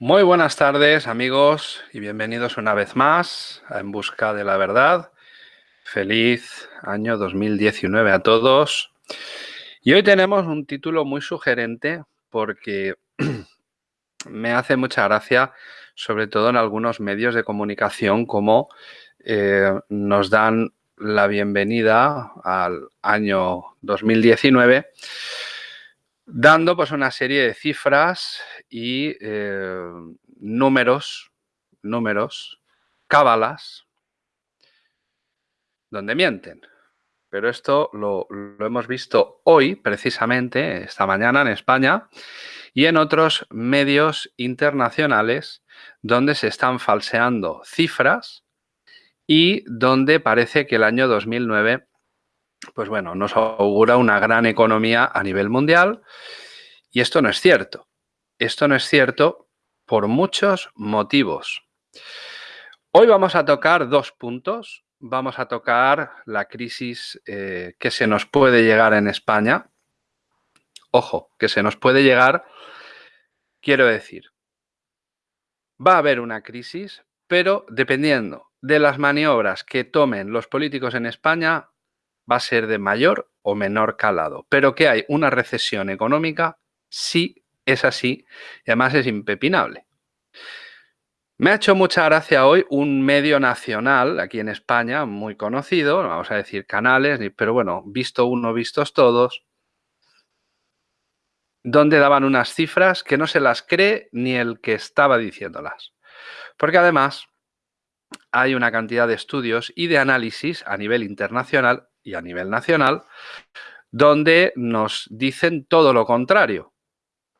Muy buenas tardes amigos y bienvenidos una vez más a En Busca de la Verdad. Feliz año 2019 a todos. Y hoy tenemos un título muy sugerente porque me hace mucha gracia, sobre todo en algunos medios de comunicación, como eh, nos dan la bienvenida al año 2019 dando pues una serie de cifras y eh, números, números, cábalas, donde mienten. Pero esto lo, lo, hemos visto hoy, precisamente, esta mañana en España y en otros medios internacionales donde se están falseando cifras y donde parece que el año 2009 pues bueno, nos augura una gran economía a nivel mundial y esto no es cierto. Esto no es cierto por muchos motivos. Hoy vamos a tocar dos puntos. Vamos a tocar la crisis eh, que se nos puede llegar en España. Ojo, que se nos puede llegar, quiero decir, va a haber una crisis, pero dependiendo de las maniobras que tomen los políticos en España, va a ser de mayor o menor calado. Pero que hay una recesión económica, sí es así y además es impepinable. Me ha hecho mucha gracia hoy un medio nacional aquí en España, muy conocido, no vamos a decir canales, pero bueno, visto uno, vistos todos, donde daban unas cifras que no se las cree ni el que estaba diciéndolas. Porque además hay una cantidad de estudios y de análisis a nivel internacional y a nivel nacional, donde nos dicen todo lo contrario.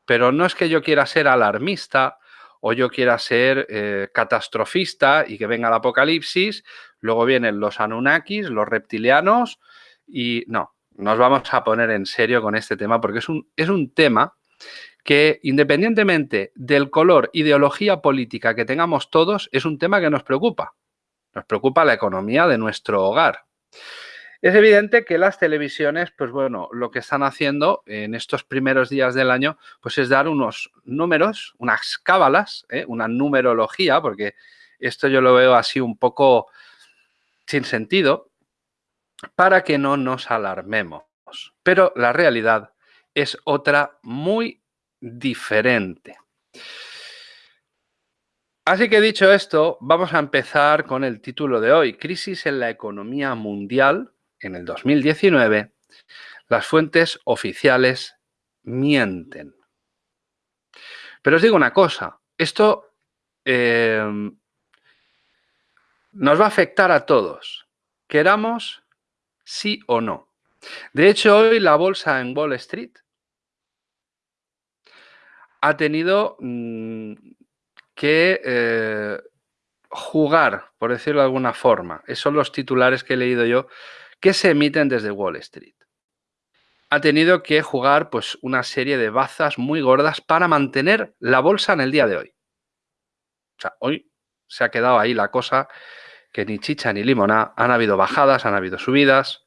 Pero no es que yo quiera ser alarmista o yo quiera ser eh, catastrofista y que venga el apocalipsis, luego vienen los Anunnakis, los reptilianos y no, nos vamos a poner en serio con este tema porque es un, es un tema que independientemente del color, ideología política que tengamos todos, es un tema que nos preocupa. Nos preocupa la economía de nuestro hogar. Es evidente que las televisiones, pues bueno, lo que están haciendo en estos primeros días del año, pues es dar unos números, unas cábalas, ¿eh? una numerología, porque esto yo lo veo así un poco sin sentido, para que no nos alarmemos. Pero la realidad es otra muy diferente. Así que dicho esto, vamos a empezar con el título de hoy, Crisis en la economía mundial en el 2019, las fuentes oficiales mienten. Pero os digo una cosa, esto em, nos va a afectar a todos, queramos sí o no. De hecho, hoy la bolsa en Wall Street ha tenido mm, que eh, jugar, por decirlo de alguna forma. Esos son los titulares que he leído yo que se emiten desde Wall Street. Ha tenido que jugar pues, una serie de bazas muy gordas para mantener la bolsa en el día de hoy. O sea, hoy se ha quedado ahí la cosa que ni chicha ni limona. Han habido bajadas, han habido subidas.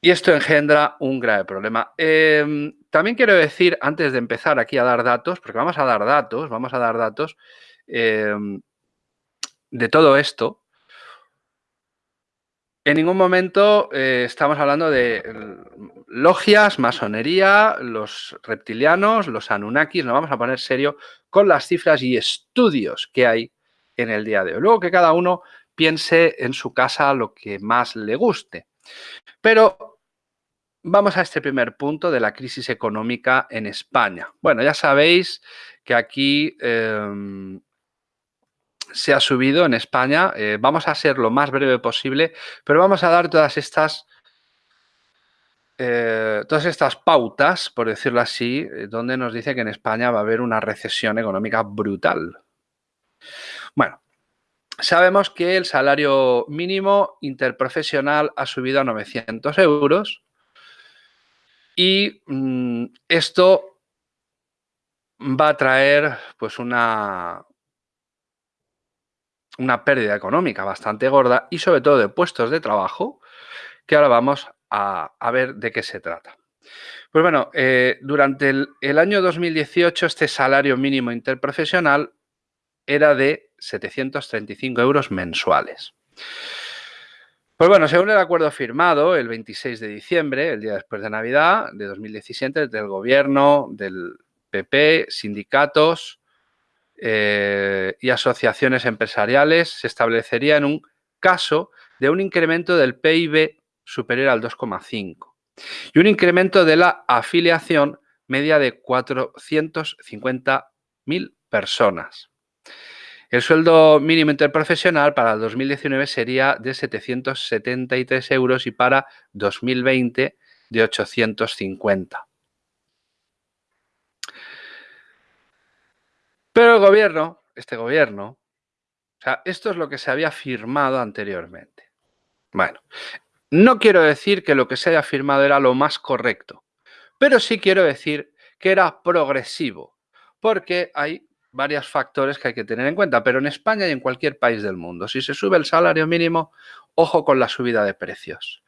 Y esto engendra un grave problema. Em, también quiero decir, antes de empezar aquí a dar datos, porque vamos a dar datos, vamos a dar datos em, de todo esto, en ningún momento eh, estamos hablando de logias, masonería, los reptilianos, los anunnakis. Nos vamos a poner serio con las cifras y estudios que hay en el día de hoy. Luego que cada uno piense en su casa lo que más le guste. Pero vamos a este primer punto de la crisis económica en España. Bueno, ya sabéis que aquí em, se ha subido en España. Eh, vamos a ser lo más breve posible, pero vamos a dar todas estas, eh, todas estas pautas, por decirlo así, eh, donde nos dice que en España va a haber una recesión económica brutal. Bueno, sabemos que el salario mínimo interprofesional ha subido a 900 euros y mm, esto va a traer pues una, una pérdida económica bastante gorda y sobre todo de puestos de trabajo, que ahora vamos a, ver de qué se trata. Pues bueno, eh, durante el, año 2018 este salario mínimo interprofesional era de 735 euros mensuales. Pues bueno, según el acuerdo firmado el 26 de diciembre, el día después de Navidad de 2017, del gobierno, del PP, sindicatos eh, y asociaciones empresariales, se establecería en un caso de un incremento del PIB superior al 2,5 y un incremento de la afiliación media de 450.000 personas. El sueldo mínimo interprofesional para el 2019 sería de 773 euros y para 2020 de 850. Pero el gobierno, este gobierno, o sea, esto es lo que se había firmado anteriormente. Bueno, no quiero decir que lo que se haya firmado era lo más correcto, pero sí quiero decir que era progresivo, porque hay varios factores que hay que tener en cuenta, pero en España y en cualquier país del mundo, si se sube el salario mínimo, ojo con la subida de precios.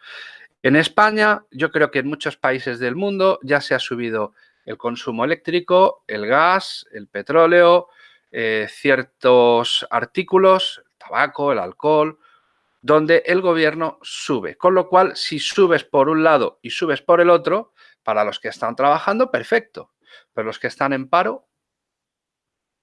En España, yo creo que en muchos países del mundo ya se ha subido el consumo eléctrico, el gas, el petróleo, eh, ciertos artículos, el tabaco, el alcohol, donde el gobierno sube. Con lo cual, si subes por un lado y subes por el otro, para los que están trabajando, perfecto. Pero los que están en paro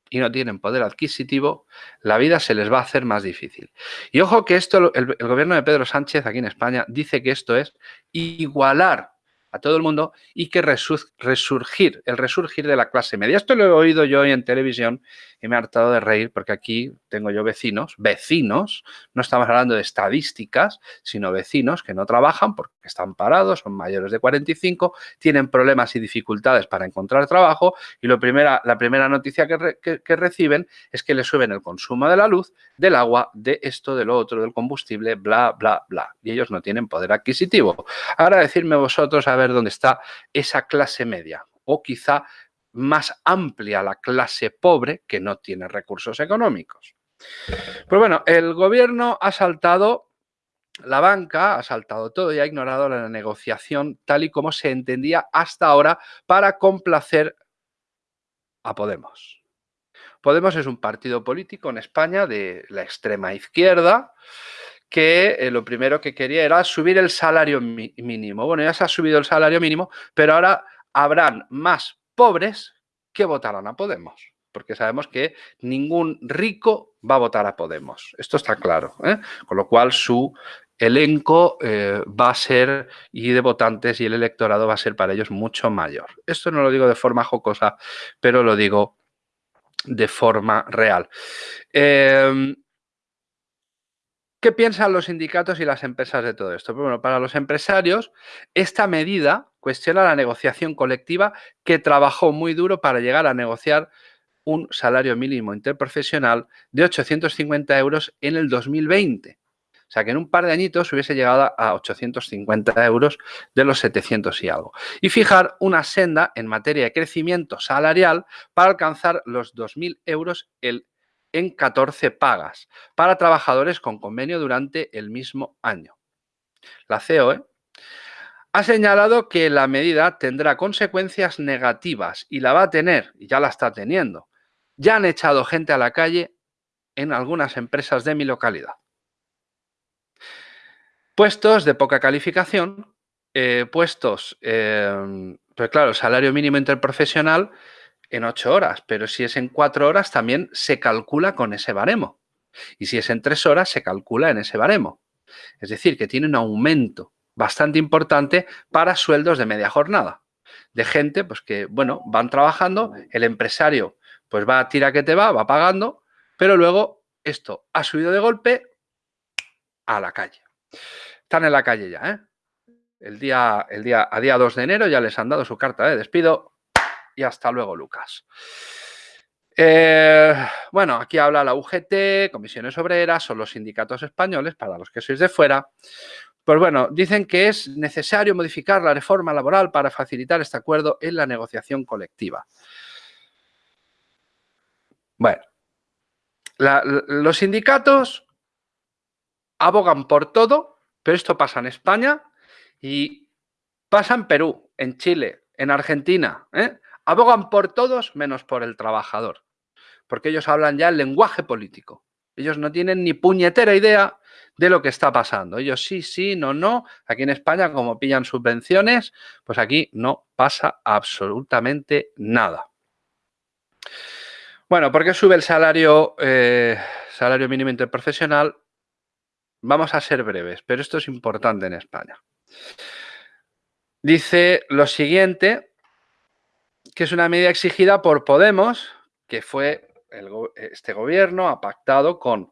y no tienen poder adquisitivo, la vida se les va a hacer más difícil. Y ojo que esto, el, el gobierno de Pedro Sánchez aquí en España dice que esto es igualar a todo el mundo y que resurgir, el resurgir de la clase media. Esto lo he oído yo hoy en televisión y me he hartado de reír porque aquí tengo yo vecinos, vecinos, no estamos hablando de estadísticas, sino vecinos que no trabajan porque están parados, son mayores de 45, tienen problemas y dificultades para encontrar trabajo y lo primera, la primera noticia que, reciben es que les suben el consumo de la luz, del agua, de esto, de lo otro, del combustible, bla, bla, bla. Y ellos no tienen poder adquisitivo. Ahora decirme vosotros a ver dónde está esa clase media o quizá más amplia la clase pobre que no tiene recursos económicos. Pues bueno, el gobierno ha saltado, la banca ha saltado todo y ha ignorado la negociación tal y como se entendía hasta ahora para complacer a Podemos. Podemos es un partido político en España de la extrema izquierda que eh, lo primero que quería era subir el salario mínimo. Bueno, ya se ha subido el salario mínimo, pero ahora habrán más pobres que votarán a Podemos, porque sabemos que ningún rico va a votar a Podemos. Esto está claro. ¿eh? Con lo cual su elenco eh, va a ser, y de votantes y el electorado va a ser para ellos mucho mayor. Esto no lo digo de forma jocosa, pero lo digo de forma real. Em, ¿Qué piensan los sindicatos y las empresas de todo esto? Bueno, para los empresarios, esta medida cuestiona la negociación colectiva que trabajó muy duro para llegar a negociar un salario mínimo interprofesional de 850 euros en el 2020. O sea, que en un par de añitos hubiese llegado a 850 euros de los 700 y algo. Y fijar una senda en materia de crecimiento salarial para alcanzar los 2.000 euros el en 14 pagas para trabajadores con convenio durante el mismo año. La COE ha señalado que la medida tendrá consecuencias negativas y la va a tener, y ya la está teniendo. Ya han echado gente a la calle en algunas empresas de mi localidad. Puestos de poca calificación, eh, puestos, eh, pues claro, salario mínimo interprofesional en ocho horas, pero si es en cuatro horas también se calcula con ese baremo. Y si es en tres horas, se calcula en ese baremo. Es decir, que tiene un aumento bastante importante para sueldos de media jornada. De gente pues que, bueno, van trabajando, el empresario pues va a tira que te va, va pagando, pero luego esto ha subido de golpe a la calle. Están en la calle ya, ¿eh? El día, el día, a día 2 de enero ya les han dado su carta de despido y hasta luego, Lucas. Eh, bueno, aquí habla la UGT, Comisiones Obreras, son los sindicatos españoles, para los que sois de fuera. Pues bueno, dicen que es necesario modificar la reforma laboral para facilitar este acuerdo en la negociación colectiva. Bueno, los sindicatos abogan por todo, pero esto pasa en España y pasa en Perú, en Chile, en Argentina, ¿eh? Abogan por todos menos por el trabajador, porque ellos hablan ya el lenguaje político. Ellos no tienen ni puñetera idea de lo que está pasando. Ellos sí, sí, no, no. Aquí en España, como pillan subvenciones, pues aquí no pasa absolutamente nada. Bueno, ¿por qué sube el salario, eh, salario mínimo interprofesional? Vamos a ser breves, pero esto es importante en España. Dice lo siguiente, que es una medida exigida por Podemos, que fue este gobierno ha pactado con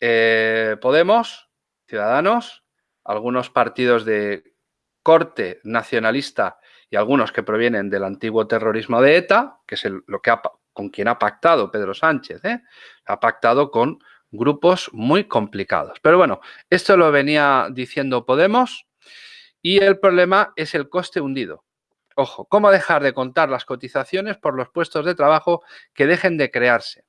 eh, Podemos, Ciudadanos, algunos partidos de corte nacionalista y algunos que provienen del antiguo terrorismo de ETA, que es lo que con quien ha pactado Pedro Sánchez, ¿eh? ha pactado con grupos muy complicados. Pero bueno, esto lo venía diciendo Podemos y el problema es el coste hundido. Ojo, ¿cómo dejar de contar las cotizaciones por los puestos de trabajo que dejen de crearse?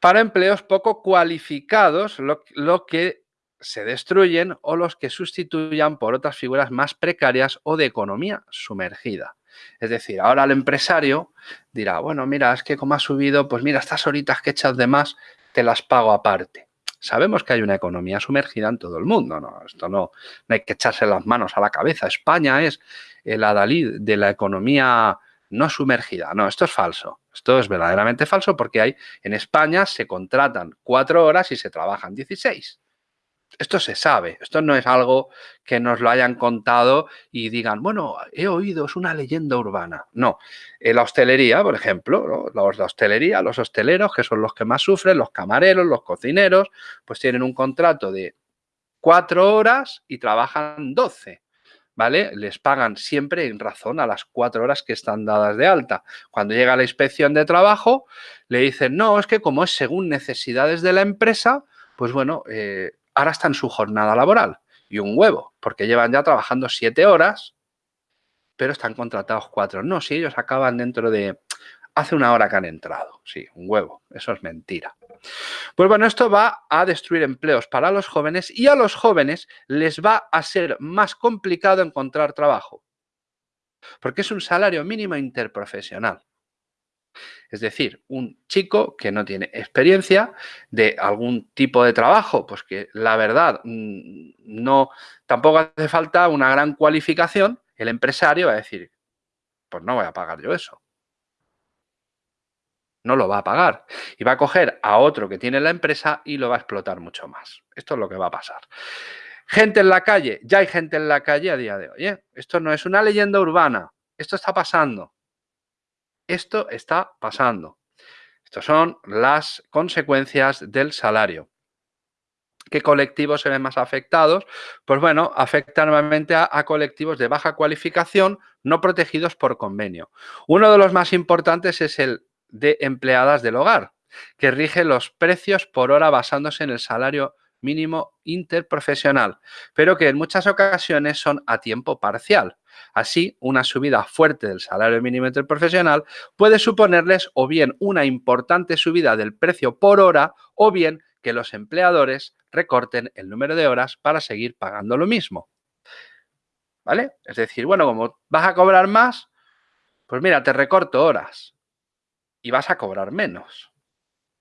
Para empleos poco cualificados, lo, que se destruyen o los que sustituyan por otras figuras más precarias o de economía sumergida. Es decir, ahora el empresario dirá, bueno, mira, es que como ha subido, pues mira, estas horitas que echas de más, te las pago aparte. Sabemos que hay una economía sumergida en todo el mundo, ¿no? Esto no, hay que echarse las manos a la cabeza. España es el adalid de la economía no sumergida. No, esto es falso. Esto es verdaderamente falso porque hay en España se contratan cuatro horas y se trabajan 16. Esto se sabe, esto no es algo que nos lo hayan contado y digan, bueno, he oído, es una leyenda urbana. No, en la hostelería, por ejemplo, los de hostelería, los hosteleros, que son los que más sufren, los camareros, los cocineros, pues tienen un contrato de cuatro horas y trabajan 12. ¿Vale? Les pagan siempre en razón a las cuatro horas que están dadas de alta. Cuando llega la inspección de trabajo, le dicen, no, es que como es según necesidades de la empresa, pues bueno, eh, ahora está en su jornada laboral. Y un huevo, porque llevan ya trabajando siete horas, pero están contratados cuatro. No, si ellos acaban dentro de hace una hora que han entrado. Sí, un huevo. Eso es mentira. Pues bueno, esto va a destruir empleos para los jóvenes y a los jóvenes les va a ser más complicado encontrar trabajo. Porque es un salario mínimo interprofesional. Es decir, un chico que no tiene experiencia de algún tipo de trabajo, pues que la verdad mm, no, tampoco hace falta una gran cualificación, el empresario va a decir, pues no voy a pagar yo eso. No lo va a pagar. Y va a coger a otro que tiene la empresa y lo va a explotar mucho más. Esto es lo que va a pasar. Gente en la calle, ya hay gente en la calle a día de hoy. ¿eh? Esto no es una leyenda urbana, esto está pasando. Esto está pasando. Estas son las consecuencias del salario. ¿Qué colectivos se ven más afectados? Pues bueno, afecta normalmente a, a, colectivos de baja cualificación no protegidos por convenio. Uno de los más importantes es el de empleadas del hogar, que rige los precios por hora basándose en el salario mínimo interprofesional, pero que en muchas ocasiones son a tiempo parcial. Así, una subida fuerte del salario mínimo interprofesional puede suponerles o bien una importante subida del precio por hora o bien que los empleadores recorten el número de horas para seguir pagando lo mismo. ¿Vale? Es decir, bueno, como vas a cobrar más, pues mira, te recorto horas y vas a cobrar menos.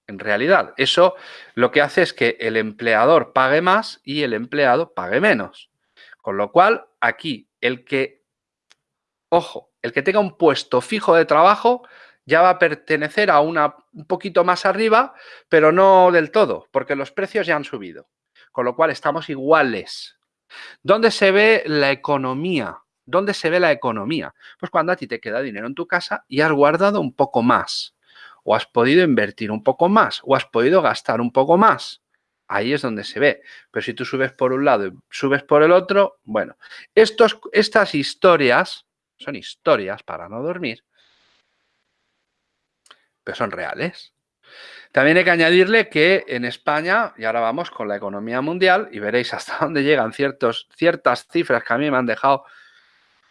En realidad, eso lo que hace es que el empleador pague más y el empleado pague menos. Con lo cual, aquí, el que, ojo, el que tenga un puesto fijo de trabajo ya va a pertenecer a una un poquito más arriba, pero no del todo, porque los precios ya han subido. Con lo cual, estamos iguales. ¿Dónde se ve la economía? ¿Dónde se ve la economía? Pues cuando a ti te queda dinero en tu casa y has guardado un poco más o has podido invertir un poco más, o has podido gastar un poco más. Ahí es donde se ve. Pero si tú subes por un lado y subes por el otro, bueno, estos, estas historias son historias para no dormir, pero son reales. También hay que añadirle que en España, y ahora vamos con la economía mundial, y veréis hasta dónde llegan ciertas cifras que a mí me han dejado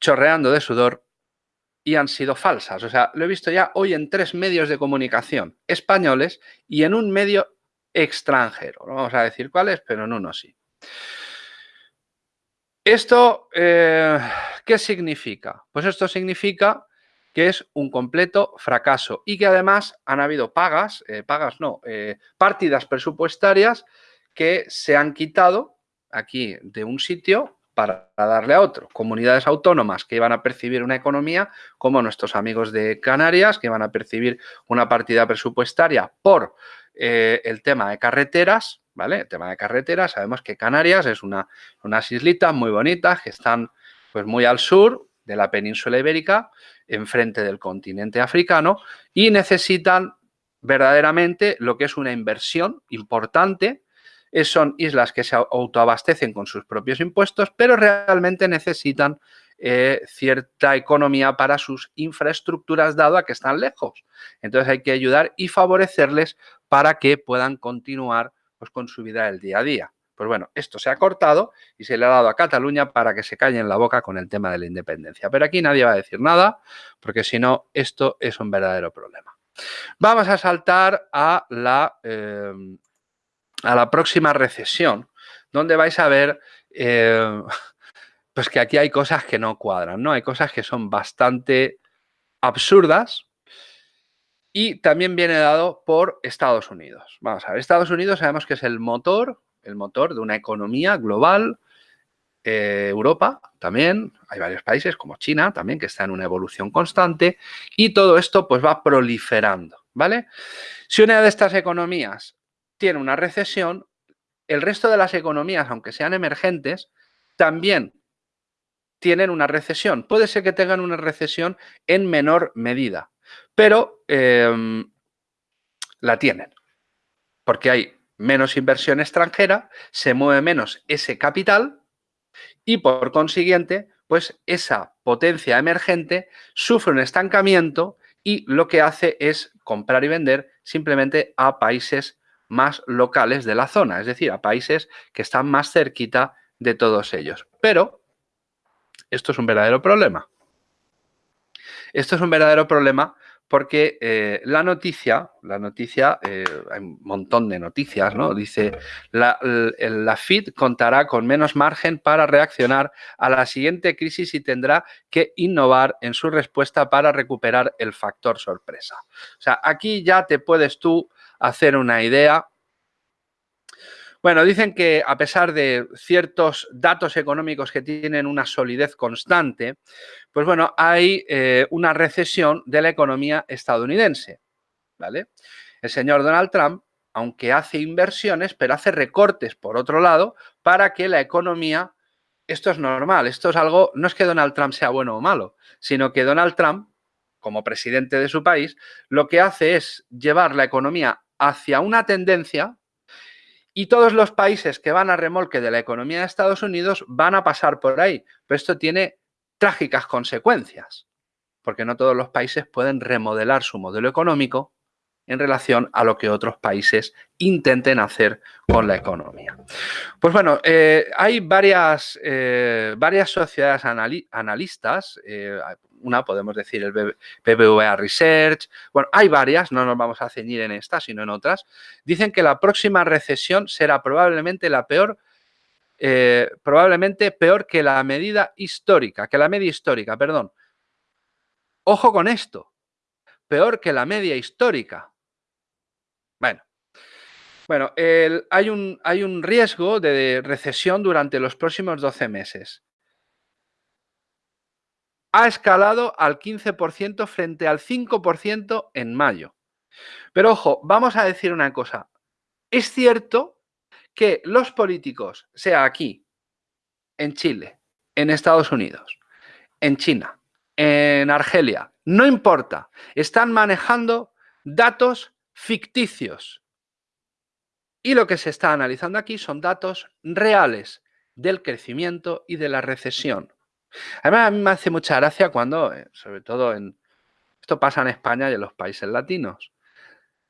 chorreando de sudor, y han sido falsas. O sea, lo he visto ya hoy en tres medios de comunicación españoles y en un medio extranjero. No vamos a decir cuáles, pero en uno sí. Esto, eh, ¿Qué significa? Pues esto significa que es un completo fracaso y que además han habido pagas, eh, pagas no, eh, partidas presupuestarias que se han quitado aquí de un sitio para darle a otro. Comunidades autónomas que iban a percibir una economía, como nuestros amigos de Canarias, que iban a percibir una partida presupuestaria por el tema de carreteras, ¿vale? El tema de carreteras, sabemos que Canarias es una, unas islitas muy bonitas que están pues muy al sur de la península ibérica, enfrente del continente africano y necesitan verdaderamente lo que es una inversión importante son islas que se autoabastecen con sus propios impuestos, pero realmente necesitan eh, cierta economía para sus infraestructuras, dado a que están lejos. Entonces hay que ayudar y favorecerles para que puedan continuar pues, con su vida del día a día. Pues bueno, esto se ha cortado y se le ha dado a Cataluña para que se calle en la boca con el tema de la independencia. Pero aquí nadie va a decir nada, porque si no, esto es un verdadero problema. Vamos a saltar a la eh, a la próxima recesión, donde vais a ver eh, pues que aquí hay cosas que no cuadran, ¿no? Hay cosas que son bastante absurdas y también viene dado por Estados Unidos. Vamos a ver, Estados Unidos sabemos que es el motor, el motor de una economía global, eh, Europa también, hay varios países como China también que están en una evolución constante y todo esto pues va proliferando, ¿vale? Si una de estas economías tiene una recesión, el resto de las economías, aunque sean emergentes, también tienen una recesión. Puede ser que tengan una recesión en menor medida, pero em, la tienen, porque hay menos inversión extranjera, se mueve menos ese capital y por consiguiente, pues esa potencia emergente sufre un estancamiento y lo que hace es comprar y vender simplemente a países más locales de la zona, es decir, a países que están más cerquita de todos ellos. Pero esto es un verdadero problema. Esto es un verdadero problema porque eh, la noticia, la noticia, eh, hay un montón de noticias, ¿no? Dice, la, la, FID contará con menos margen para reaccionar a la siguiente crisis y tendrá que innovar en su respuesta para recuperar el factor sorpresa. O sea, aquí ya te puedes tú hacer una idea. Bueno, dicen que a pesar de ciertos datos económicos que tienen una solidez constante, pues bueno, hay eh, una recesión de la economía estadounidense, ¿vale? El señor Donald Trump, aunque hace inversiones, pero hace recortes por otro lado para que la economía, esto es normal, esto es algo, no es que Donald Trump sea bueno o malo, sino que Donald Trump, como presidente de su país, lo que hace es llevar la economía hacia una tendencia y todos los países que van a remolque de la economía de Estados Unidos van a pasar por ahí. Pero esto tiene trágicas consecuencias, porque no todos los países pueden remodelar su modelo económico en relación a lo que otros países intenten hacer con la economía. Pues bueno, eh, hay varias, eh, varias sociedades analistas, eh, una podemos decir el BBVA Research, bueno, hay varias, no nos vamos a ceñir en esta, sino en otras, dicen que la próxima recesión será probablemente la peor, probablemente peor que la medida histórica, que la media histórica, perdón. Ojo con esto, peor que la media histórica. Bueno, bueno hay, un, hay un riesgo de recesión durante los próximos 12 meses. Ha escalado al 15% frente al 5% en mayo. Pero ojo, vamos a decir una cosa. Es cierto que los políticos, sea aquí, en Chile, en Estados Unidos, en China, en Argelia, no importa, están manejando datos ficticios. Y lo que se está analizando aquí son datos reales del crecimiento y de la recesión. Además, a mí me hace mucha gracia cuando, eh, sobre todo en... Esto pasa en España y en los países latinos.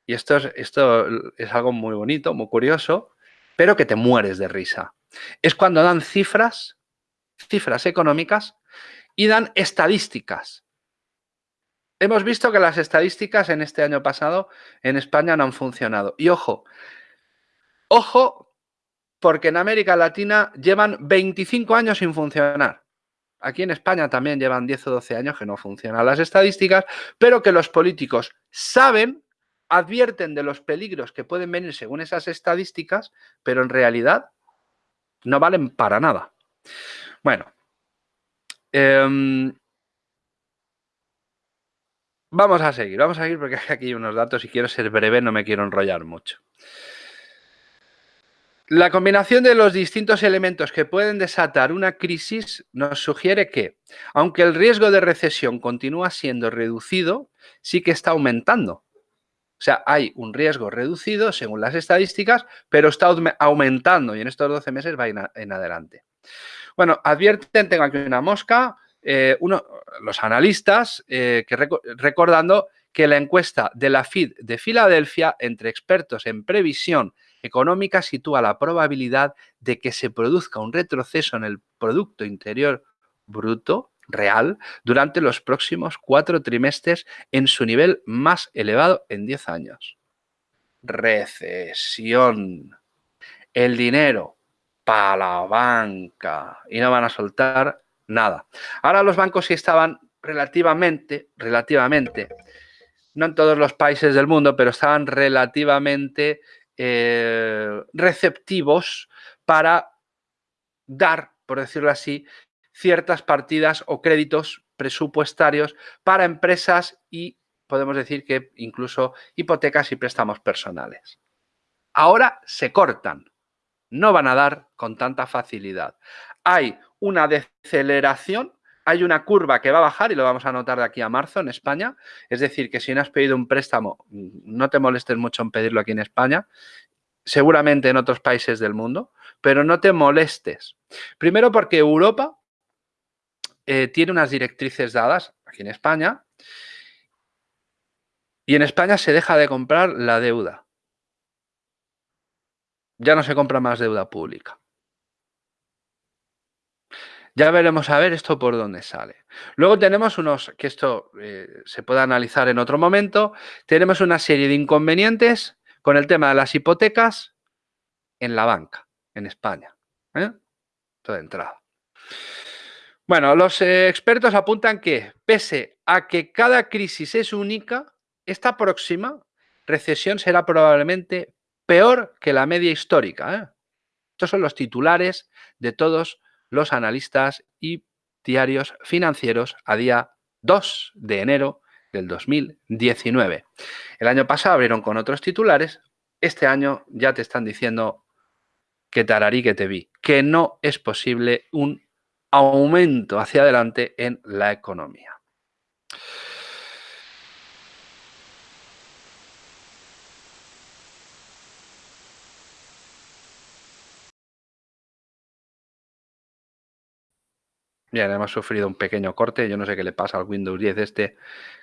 Y esto es, esto es algo muy bonito, muy curioso, pero que te mueres de risa. Es cuando dan cifras, cifras económicas y dan estadísticas. Hemos visto que las estadísticas en este año pasado en España no han funcionado. Y ojo, ojo, porque en América Latina llevan 25 años sin funcionar. Aquí en España también llevan 10 o 12 años que no funcionan las estadísticas, pero que los políticos saben, advierten de los peligros que pueden venir según esas estadísticas, pero en realidad no valen para nada. Bueno, em, vamos a seguir, vamos a seguir porque hay aquí unos datos y quiero ser breve, no me quiero enrollar mucho. La combinación de los distintos elementos que pueden desatar una crisis nos sugiere que, aunque el riesgo de recesión continúa siendo reducido, sí que está aumentando. O sea, hay un riesgo reducido según las estadísticas, pero está aumentando y en estos 12 meses va en, adelante. Bueno, advierten, tengo aquí una mosca, eh, uno, los analistas, eh, que recordando que la encuesta de la FID de Filadelfia entre expertos en previsión económica sitúa la probabilidad de que se produzca un retroceso en el Producto Interior Bruto real durante los próximos cuatro trimestres en su nivel más elevado en 10 años. Recesión. El dinero para la banca y no van a soltar nada. Ahora los bancos sí estaban relativamente, relativamente, no en todos los países del mundo, pero estaban relativamente eh, receptivos para dar, por decirlo así, ciertas partidas o créditos presupuestarios para empresas y podemos decir que incluso hipotecas y préstamos personales. Ahora se cortan, no van a dar con tanta facilidad. Hay una deceleración hay una curva que va a bajar y lo vamos a notar de aquí a marzo en España. Es decir, que si no has pedido un préstamo, no te molestes mucho en pedirlo aquí en España, seguramente en otros países del mundo, pero no te molestes. Primero porque Europa eh, tiene unas directrices dadas aquí en España y en España se deja de comprar la deuda. Ya no se compra más deuda pública. Ya veremos a ver esto por dónde sale. Luego tenemos unos, que esto eh, se puede analizar en otro momento, tenemos una serie de inconvenientes con el tema de las hipotecas en la banca, en España. ¿eh? de entrada. Bueno, los eh, expertos apuntan que, pese a que cada crisis es única, esta próxima recesión será probablemente peor que la media histórica. ¿eh? Estos son los titulares de todos los analistas y diarios financieros a día 2 de enero del 2019. El año pasado abrieron con otros titulares, este año ya te están diciendo que tararí que te vi, que no es posible un aumento hacia adelante en la economía. Bien, hemos sufrido un pequeño corte. Yo no sé qué le pasa al Windows 10 este,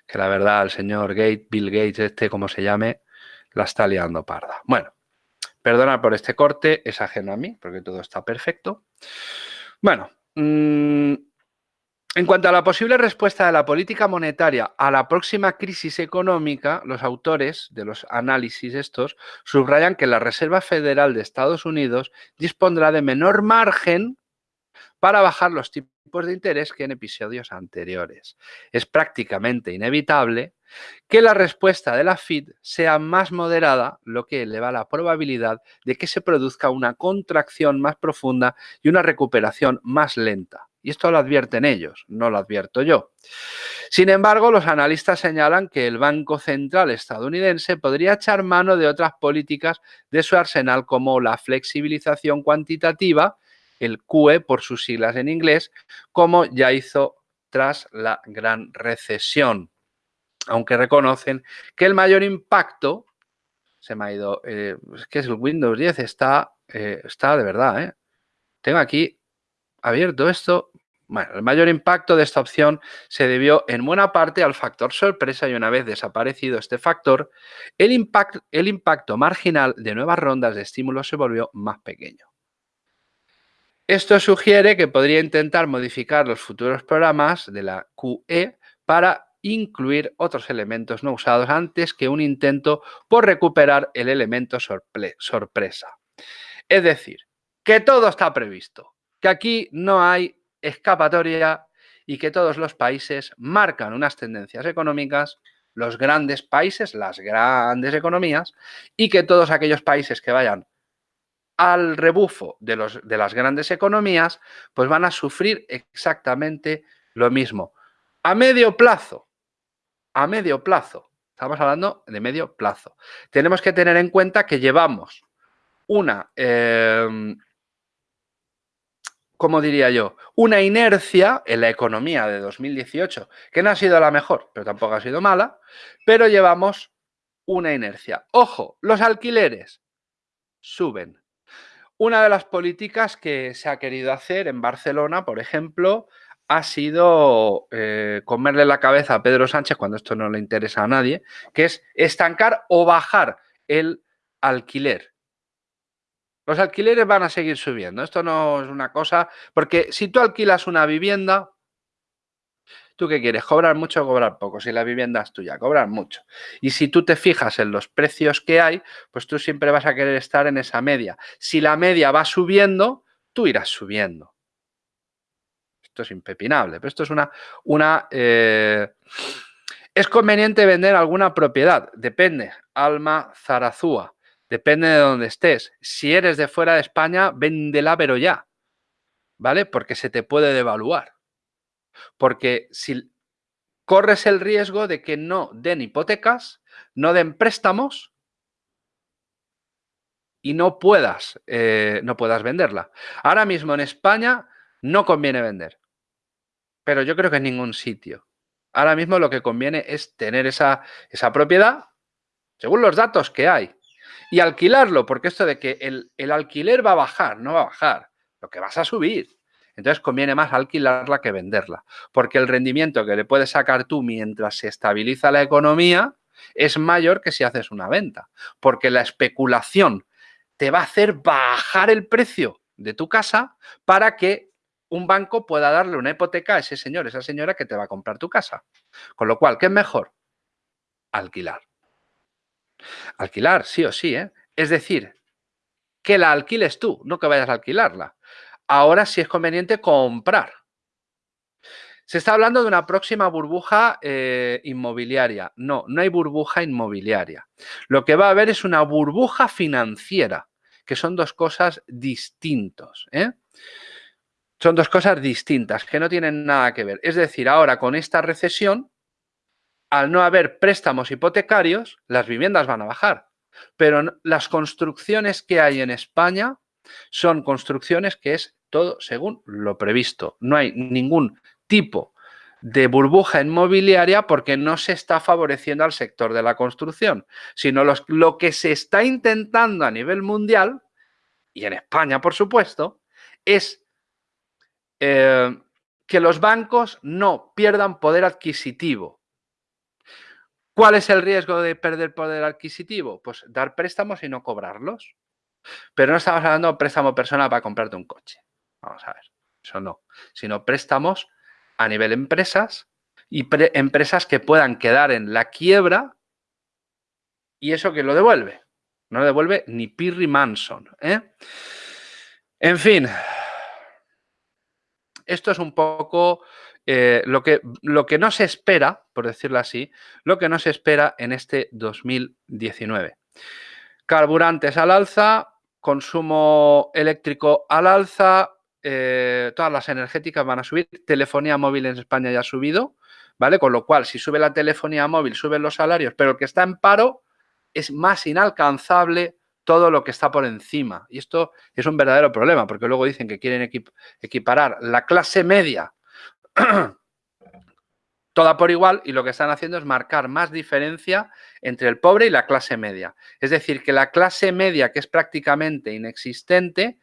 que la verdad el señor Gates, Bill Gates, este, como se llame, la está liando parda. Bueno, perdona por este corte, es ajeno a mí, porque todo está perfecto. Bueno, mm, en cuanto a la posible respuesta de la política monetaria a la próxima crisis económica, los autores de los análisis estos subrayan que la Reserva Federal de Estados Unidos dispondrá de menor margen para bajar los tipos de interés que en episodios anteriores. Es prácticamente inevitable que la respuesta de la FID sea más moderada, lo que eleva la probabilidad de que se produzca una contracción más profunda y una recuperación más lenta. Y esto lo advierten ellos, no lo advierto yo. Sin embargo, los analistas señalan que el Banco Central estadounidense podría echar mano de otras políticas de su arsenal como la flexibilización cuantitativa, el QE por sus siglas en inglés, como ya hizo tras la gran recesión. Aunque reconocen que el mayor impacto, se me ha ido, eh, es que es el Windows 10, está, eh, está de verdad, ¿eh? Tengo aquí abierto esto. Bueno, el mayor impacto de esta opción se debió en buena parte al factor sorpresa y una vez desaparecido este factor, el, impact, el impacto marginal de nuevas rondas de estímulos se volvió más pequeño. Esto sugiere que podría intentar modificar los futuros programas de la QE para incluir otros elementos no usados antes que un intento por recuperar el elemento sorpresa. Es decir, que todo está previsto, que aquí no hay escapatoria y que todos los países marcan unas tendencias económicas, los grandes países, las grandes economías, y que todos aquellos países que vayan al rebufo de, los, de las grandes economías, pues van a sufrir exactamente lo mismo. A medio plazo, a medio plazo, estamos hablando de medio plazo, tenemos que tener en cuenta que llevamos una, eh, ¿cómo diría yo? Una inercia en la economía de 2018, que no ha sido la mejor, pero tampoco ha sido mala, pero llevamos una inercia. Ojo, los alquileres suben. Una de las políticas que se ha querido hacer en Barcelona, por ejemplo, ha sido eh, comerle la cabeza a Pedro Sánchez, cuando esto no le interesa a nadie, que es estancar o bajar el alquiler. Los alquileres van a seguir subiendo. Esto no es una cosa... Porque si tú alquilas una vivienda, ¿tú qué quieres? ¿Cobrar mucho o cobrar poco? Si la vivienda es tuya, cobrar mucho. Y si tú te fijas en los precios que hay, pues tú siempre vas a querer estar en esa media. Si la media va subiendo, tú irás subiendo. Esto es impepinable, pero esto es una... una eh, ¿Es conveniente vender alguna propiedad? Depende. Alma Zarazúa. Depende de dónde estés. Si eres de fuera de España, véndela pero ya. ¿Vale? Porque se te puede devaluar. Porque si corres el riesgo de que no den hipotecas, no den préstamos y no puedas, eh, no puedas venderla. Ahora mismo en España no conviene vender, pero yo creo que en ningún sitio. Ahora mismo lo que conviene es tener esa, esa propiedad según los datos que hay y alquilarlo, porque esto de que el, alquiler va a bajar, no va a bajar, lo que vas a subir. Entonces conviene más alquilarla que venderla, porque el rendimiento que le puedes sacar tú mientras se estabiliza la economía es mayor que si haces una venta, porque la especulación te va a hacer bajar el precio de tu casa para que un banco pueda darle una hipoteca a ese señor, esa señora que te va a comprar tu casa. Con lo cual, ¿qué es mejor? Alquilar. Alquilar, sí o sí, ¿eh? Es decir, que la alquiles tú, no que vayas a alquilarla. Ahora sí es conveniente comprar. Se está hablando de una próxima burbuja eh, inmobiliaria. No, no hay burbuja inmobiliaria. Lo que va a haber es una burbuja financiera, que son dos cosas distintas. ¿eh? Son dos cosas distintas, que no tienen nada que ver. Es decir, ahora con esta recesión, al no haber préstamos hipotecarios, las viviendas van a bajar. Pero las construcciones que hay en España son construcciones que es todo según lo previsto. No hay ningún tipo de burbuja inmobiliaria porque no se está favoreciendo al sector de la construcción, sino lo que se está intentando a nivel mundial, y en España por supuesto, es eh, que los bancos no pierdan poder adquisitivo. ¿Cuál es el riesgo de perder poder adquisitivo? Pues dar préstamos y no cobrarlos. Pero no estamos hablando de préstamo personal para comprarte un coche. Vamos a ver, eso no. Sino préstamos a nivel empresas y empresas que puedan quedar en la quiebra y eso que lo devuelve. No lo devuelve ni Pirri Manson. ¿eh? En fin, esto es un poco eh, lo, que, lo que no se espera, por decirlo así, lo que no se espera en este 2019. Carburantes al alza, consumo eléctrico al alza, eh, todas las energéticas van a subir, telefonía móvil en España ya ha subido, ¿vale? Con lo cual, si sube la telefonía móvil, suben los salarios, pero el que está en paro es más inalcanzable todo lo que está por encima. Y esto es un verdadero problema, porque luego dicen que quieren equiparar la clase media toda por igual y lo que están haciendo es marcar más diferencia entre el pobre y la clase media. Es decir, que la clase media, que es prácticamente inexistente,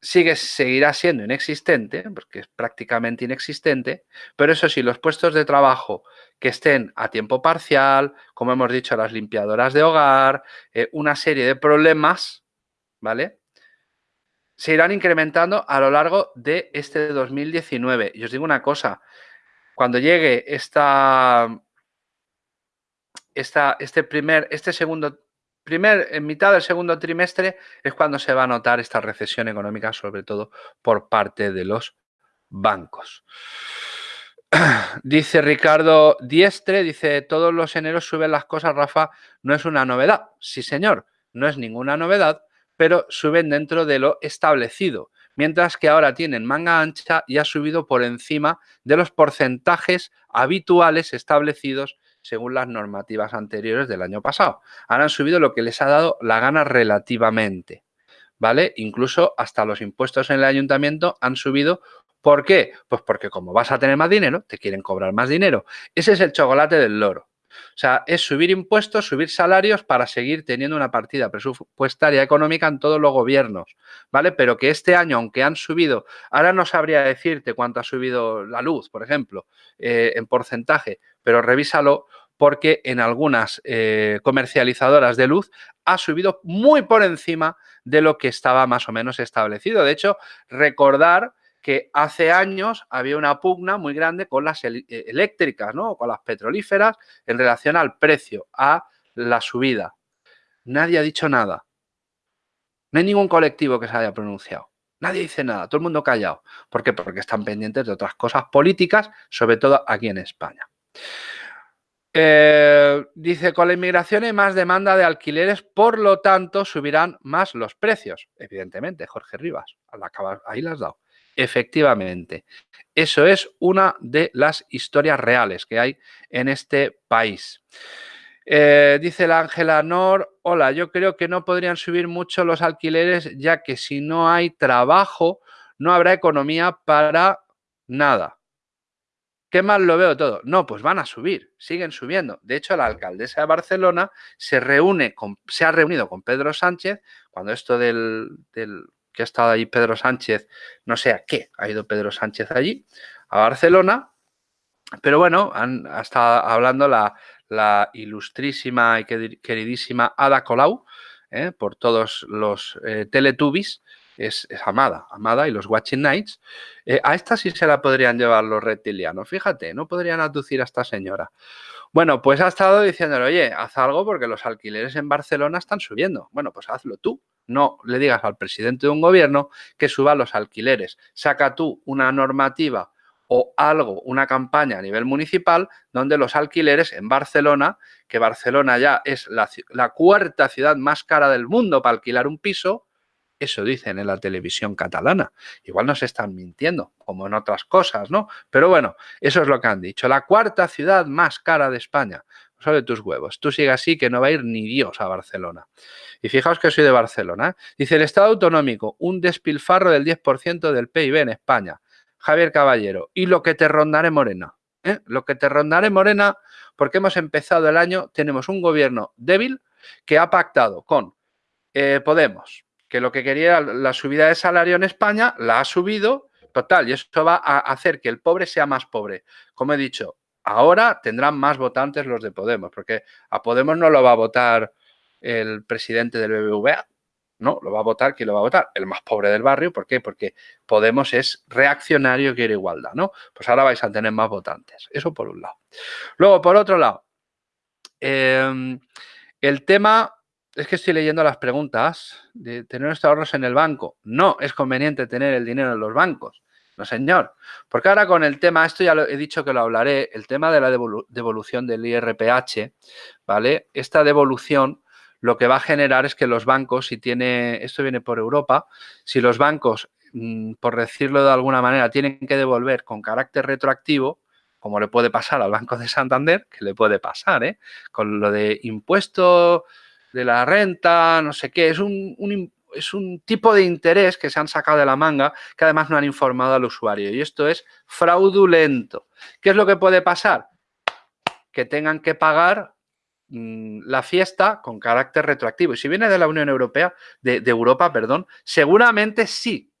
sigue, seguirá siendo inexistente, porque es prácticamente inexistente, pero eso sí, los puestos de trabajo que estén a tiempo parcial, como hemos dicho, las limpiadoras de hogar, eh, una serie de problemas, ¿vale? Se irán incrementando a lo largo de este 2019. Y os digo una cosa, cuando llegue esta, esta, este primer, este segundo primer, en mitad del segundo trimestre es cuando se va a notar esta recesión económica, sobre todo por parte de los bancos. Dice Ricardo Diestre, dice, todos los eneros suben las cosas, Rafa, no es una novedad. Sí, señor, no es ninguna novedad, pero suben dentro de lo establecido, mientras que ahora tienen manga ancha y ha subido por encima de los porcentajes habituales establecidos según las normativas anteriores del año pasado. Ahora han subido lo que les ha dado la gana relativamente, ¿vale? Incluso hasta los impuestos en el ayuntamiento han subido ¿Por qué? Pues porque como vas a tener más dinero, te quieren cobrar más dinero. Ese es el chocolate del loro. O sea, es subir impuestos, subir salarios para seguir teniendo una partida presupuestaria económica en todos los gobiernos, ¿vale? Pero que este año, aunque han subido, ahora no sabría decirte cuánto ha subido la luz, por ejemplo, eh, en porcentaje, pero revísalo porque en algunas eh, comercializadoras de luz ha subido muy por encima de lo que estaba más o menos establecido. De hecho, recordar que hace años había una pugna muy grande con las eh, eléctricas, ¿no? con las petrolíferas en relación al precio, a la subida. Nadie ha dicho nada. No hay ningún colectivo que se haya pronunciado. Nadie dice nada, todo el mundo callado. ¿Por qué? Porque están pendientes de otras cosas políticas, sobre todo aquí en España. Eh, dice, con la inmigración hay más demanda de alquileres, por lo tanto subirán más los precios. Evidentemente, Jorge Rivas, ahí las has dado. Efectivamente, eso es una de las historias reales que hay en este país. Eh, dice la Ángela Nor, hola, yo creo que no podrían subir mucho los alquileres ya que si no hay trabajo no habrá economía para nada. ¿Qué mal lo veo todo? No, pues van a subir, siguen subiendo. De hecho, la alcaldesa de Barcelona se, reúne se ha reunido con Pedro Sánchez cuando esto del que ha estado ahí Pedro Sánchez, no sé a qué, ha ido Pedro Sánchez allí, a Barcelona, pero bueno, han estado hablando la, ilustrísima y queridísima Ada Colau, ¿eh? por todos los eh, Teletubbies, es, amada, amada, y los Watching Nights. Eh, a esta sí se la podrían llevar los reptilianos, fíjate, no podrían aducir a esta señora. Bueno, pues ha estado diciéndole, oye, haz algo porque los alquileres en Barcelona están subiendo. Bueno, pues hazlo tú. No le digas al presidente de un gobierno que suba los alquileres. Saca tú una normativa o algo, una campaña a nivel municipal donde los alquileres en Barcelona, que Barcelona ya es la, cuarta ciudad más cara del mundo para alquilar un piso, eso dicen en la televisión catalana. Igual nos están mintiendo, como en otras cosas, ¿no? Pero bueno, eso es lo que han dicho. La cuarta ciudad más cara de España. Sobre tus huevos. Tú sigue así que no va a ir ni Dios a Barcelona. Y fijaos que soy de Barcelona. ¿eh? Dice el Estado autonómico, un despilfarro del 10% del PIB en España. Javier Caballero. Y lo que te rondaré Morena. ¿eh? Lo que te rondaré Morena, porque hemos empezado el año, tenemos un gobierno débil que ha pactado con eh, Podemos, que lo que quería la subida de salario en España, la ha subido, total, y eso va a hacer que el pobre sea más pobre. Como he dicho, ahora tendrán más votantes los de Podemos, porque a Podemos no lo va a votar el presidente del BBVA, no, lo va a votar, ¿quién lo va a votar? El más pobre del barrio, ¿por qué? Porque Podemos es reaccionario quiere igualdad, ¿no? Pues ahora vais a tener más votantes, eso por un lado. Luego, por otro lado, em, el tema es que estoy leyendo las preguntas de tener nuestros ahorros en el banco. No es conveniente tener el dinero en los bancos. Señor. Porque ahora con el tema, esto ya lo he dicho que lo hablaré, el tema de la devolución del IRPH, ¿vale? Esta devolución lo que va a generar es que los bancos, si tiene, esto viene por Europa, si los bancos, mm, por decirlo de alguna manera, tienen que devolver con carácter retroactivo, como le puede pasar al Banco de Santander, que le puede pasar, ¿eh? Con lo de impuestos de la renta, no sé qué, es un, es un tipo de interés que se han sacado de la manga que además no han informado al usuario y esto es fraudulento. ¿Qué es lo que puede pasar? Que tengan que pagar mm, la fiesta con carácter retroactivo. Y si viene de la Unión Europea, de, Europa, perdón, seguramente sí.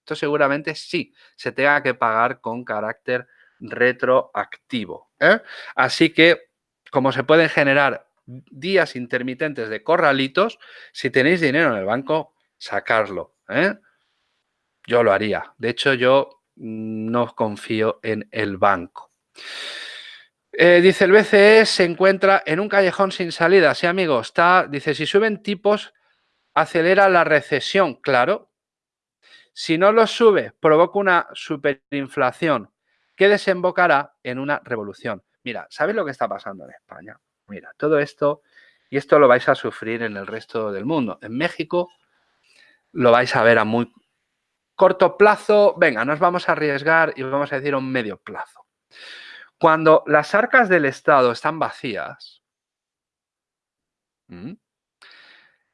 Esto seguramente sí se tenga que pagar con carácter retroactivo. ¿eh? Así que, como se pueden generar días intermitentes de corralitos, si tenéis dinero en el banco, sacarlo. ¿eh? Yo lo haría. De hecho, yo no confío en el banco. Eh, dice el BCE se encuentra en un callejón sin salida. Sí, amigo, está, dice, si suben tipos, acelera la recesión. Claro. Si no los sube, provoca una superinflación que desembocará en una revolución. Mira, ¿sabes lo que está pasando en España? Mira, todo esto, y esto lo vais a sufrir en el resto del mundo. En México lo vais a ver a muy corto plazo. Venga, nos vamos a arriesgar y vamos a decir un medio plazo. Cuando las arcas del Estado están vacías,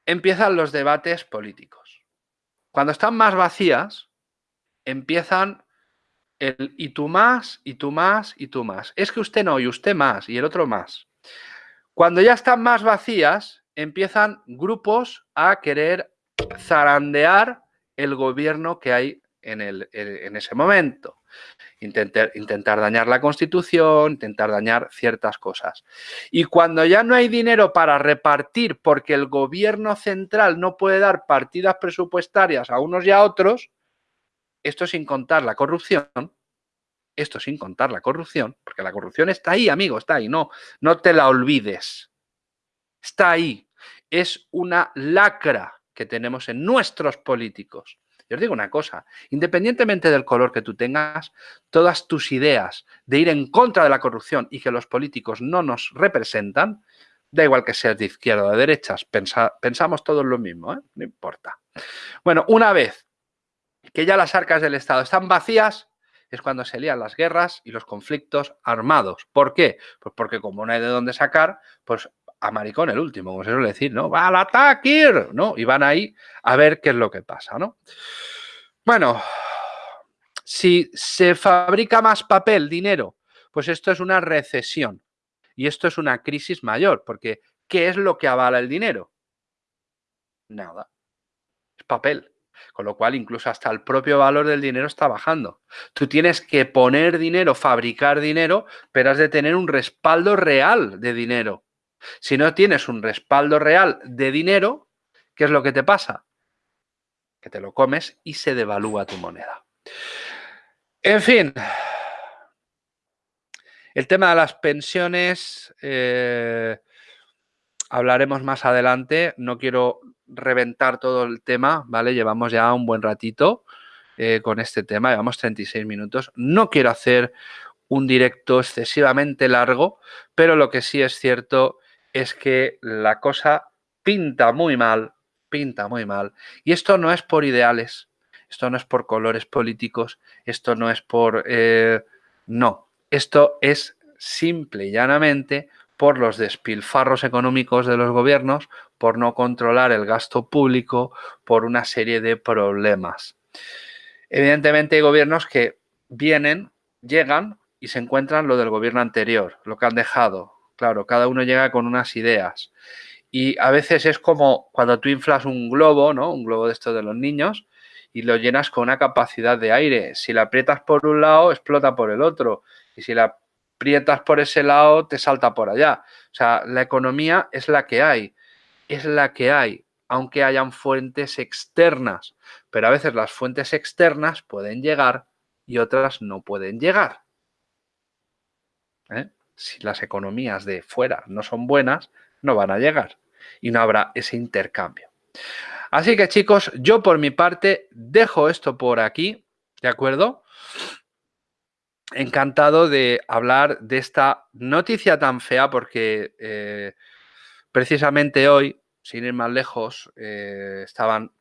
empiezan los debates políticos. Cuando están más vacías, empiezan el y tú más, y tú más, y tú más. Es que usted no, y usted más, y el otro más. Cuando ya están más vacías, empiezan grupos a querer zarandear el gobierno que hay en, el, en ese momento. Intentar, intentar dañar la Constitución, intentar dañar ciertas cosas. Y cuando ya no hay dinero para repartir porque el gobierno central no puede dar partidas presupuestarias a unos y a otros, esto sin contar la corrupción, esto sin contar la corrupción, porque la corrupción está ahí, amigo, está ahí, no, no te la olvides. Está ahí. Es una lacra que tenemos en nuestros políticos. Yo os digo una cosa, independientemente del color que tú tengas, todas tus ideas de ir en contra de la corrupción y que los políticos no nos representan, da igual que seas de izquierda o de derechas, pensamos todos lo mismo, ¿eh? no importa. Bueno, una vez que ya las arcas del Estado están vacías, es cuando se lían las guerras y los conflictos armados. ¿Por qué? Pues porque como no hay de dónde sacar, pues a maricón el último, como se suele decir, ¿no? ¡Va al ataque! ¿No? Y van ahí a ver qué es lo que pasa, ¿no? Bueno, si se fabrica más papel, dinero, pues esto es una recesión. Y esto es una crisis mayor, porque ¿qué es lo que avala el dinero? Nada. Es papel. Con lo cual, incluso hasta el propio valor del dinero está bajando. Tú tienes que poner dinero, fabricar dinero, pero has de tener un respaldo real de dinero. Si no tienes un respaldo real de dinero, ¿qué es lo que te pasa? Que te lo comes y se devalúa tu moneda. En fin, el tema de las pensiones eh, hablaremos más adelante. No quiero reventar todo el tema, ¿vale? Llevamos ya un buen ratito eh, con este tema, llevamos 36 minutos. No quiero hacer un directo excesivamente largo, pero lo que sí es cierto es que la cosa pinta muy mal, pinta muy mal. Y esto no es por ideales, esto no es por colores políticos, esto no es por... Eh, no, esto es simple y llanamente por los despilfarros económicos de los gobiernos, por no controlar el gasto público, por una serie de problemas. Evidentemente hay gobiernos que vienen, llegan y se encuentran lo del gobierno anterior, lo que han dejado, Claro, cada uno llega con unas ideas. Y a veces es como cuando tú inflas un globo, ¿no? Un globo de estos de los niños, y lo llenas con una capacidad de aire. Si la aprietas por un lado, explota por el otro. Y si la aprietas por ese lado, te salta por allá. O sea, la economía es la que hay. Es la que hay, aunque hayan fuentes externas. Pero a veces las fuentes externas pueden llegar y otras no pueden llegar. ¿Eh? Si las economías de fuera no son buenas, no van a llegar y no habrá ese intercambio. Así que chicos, yo por mi parte dejo esto por aquí, ¿de acuerdo? Encantado de hablar de esta noticia tan fea porque eh, precisamente hoy, sin ir más lejos, eh, estaban,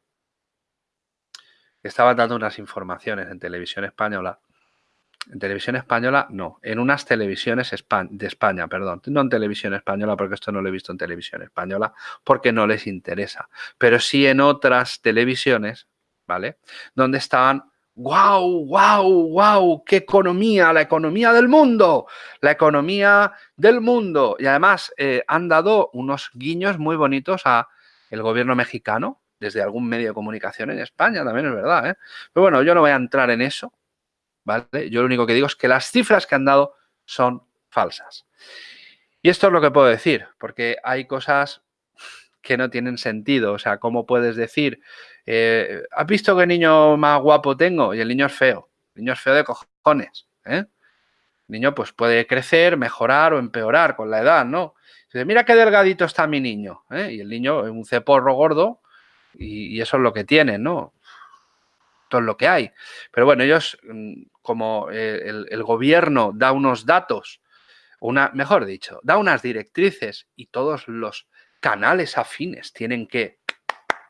estaban dando unas informaciones en televisión española en televisión española, no. En unas televisiones de España, perdón. No en televisión española, porque esto no lo he visto en televisión española, porque no les interesa. Pero sí en otras televisiones, ¿vale? Donde estaban, wow, wow, wow, qué economía, la economía del mundo, la economía del mundo. Y además eh, han dado unos guiños muy bonitos a el gobierno mexicano, desde algún medio de comunicación en España, también es verdad. ¿eh? Pero bueno, yo no voy a entrar en eso, yo lo único que digo es que las cifras que han dado son falsas. Y esto es lo que puedo decir, porque hay cosas que no tienen sentido. O sea, ¿cómo puedes decir, eh, ¿has visto qué niño más guapo tengo? Y el niño es feo. El niño es feo de cojones. ¿eh? El niño pues puede crecer, mejorar o empeorar con la edad, ¿no? Dice, mira qué delgadito está mi niño. ¿eh? Y el niño es un ceporro gordo y, eso es lo que tiene, ¿no? Todo lo que hay. Pero bueno, ellos, mm, como eh, el, gobierno da unos datos, una, mejor dicho, da unas directrices y todos los canales afines tienen que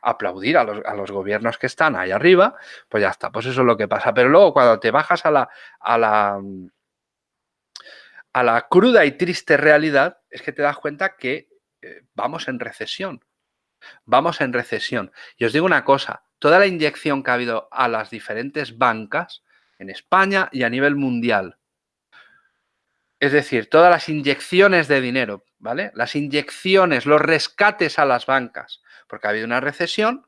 aplaudir a los, a los, gobiernos que están ahí arriba, pues ya está, pues eso es lo que pasa. Pero luego cuando te bajas a la, a la, a la cruda y triste realidad, es que te das cuenta que eh, vamos en recesión. Vamos en recesión. Y os digo una cosa, toda la inyección que ha habido a las diferentes bancas en España y a nivel mundial, es decir, todas las inyecciones de dinero, ¿vale? Las inyecciones, los rescates a las bancas, porque ha habido una recesión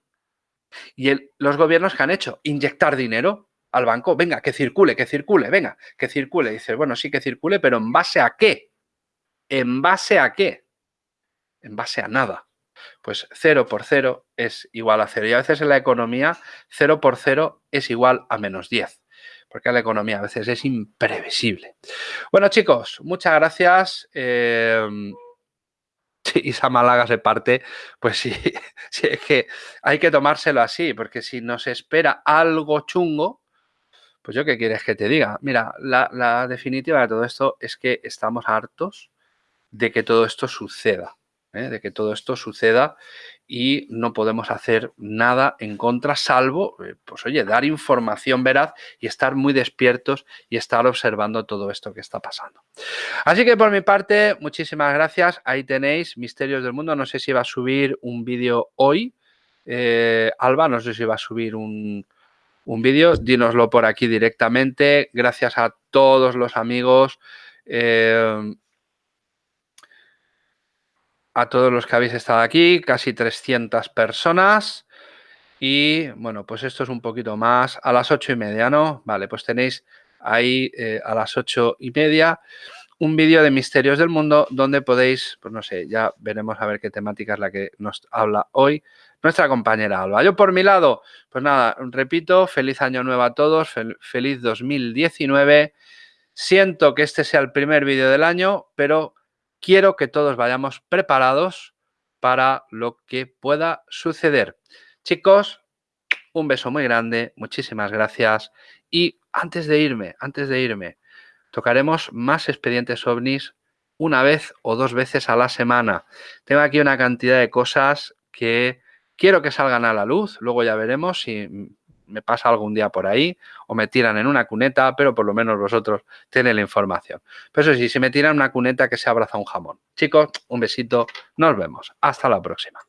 y los gobiernos que han hecho, inyectar dinero al banco, venga, que circule, que circule, venga, que circule. Dices, bueno, sí que circule, pero ¿en base a qué? ¿En base a qué? En base a nada. Pues 0 por 0 es igual a 0. Y a veces en la economía 0 por 0 es igual a menos 10. Porque la economía a veces es imprevisible. Bueno, chicos, muchas gracias. Eh, si Isa Málaga se parte, pues sí, es que hay que tomárselo así, porque si nos espera algo chungo, pues yo qué quieres que te diga. Mira, la, definitiva de todo esto es que estamos hartos de que todo esto suceda, ¿eh? de que todo esto suceda y no podemos hacer nada en contra, salvo, eh, pues oye, dar información veraz y estar muy despiertos y estar observando todo esto que está pasando. Así que por mi parte, muchísimas gracias. Ahí tenéis Misterios del Mundo. No sé si va a subir un vídeo hoy. Eh, Alba, no sé si va a subir un, un vídeo, dínoslo por aquí directamente. Gracias a todos los amigos, a todos los que habéis estado aquí, casi 300 personas. Y bueno, pues esto es un poquito más a las ocho y media, ¿no? Vale, pues tenéis ahí eh, a las ocho y media un vídeo de Misterios del Mundo donde podéis, pues no sé, ya veremos a ver qué temática es la que nos habla hoy nuestra compañera Alba. Yo por mi lado, pues nada, repito, feliz año nuevo a todos, feliz 2019. Siento que este sea el primer vídeo del año, pero quiero que todos vayamos preparados para lo que pueda suceder. Chicos, un beso muy grande, muchísimas gracias. Y antes de irme, antes de irme, tocaremos más expedientes ovnis una vez o dos veces a la semana. Tengo aquí una cantidad de cosas que quiero que salgan a la luz, luego ya veremos si me pasa algún día por ahí o me tiran en una cuneta, pero por lo menos vosotros tenéis la información. Pero eso sí, si me tiran una cuneta que se abraza un jamón. Chicos, un besito, nos vemos. Hasta la próxima.